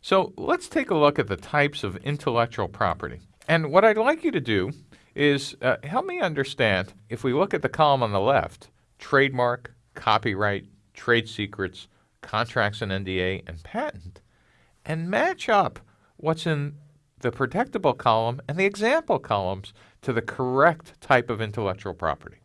So let's take a look at the types of intellectual property. And what I'd like you to do is uh, help me understand if we look at the column on the left trademark, copyright, trade secrets, contracts and NDA, and patent, and match up what's in the protectable column and the example columns to the correct type of intellectual property.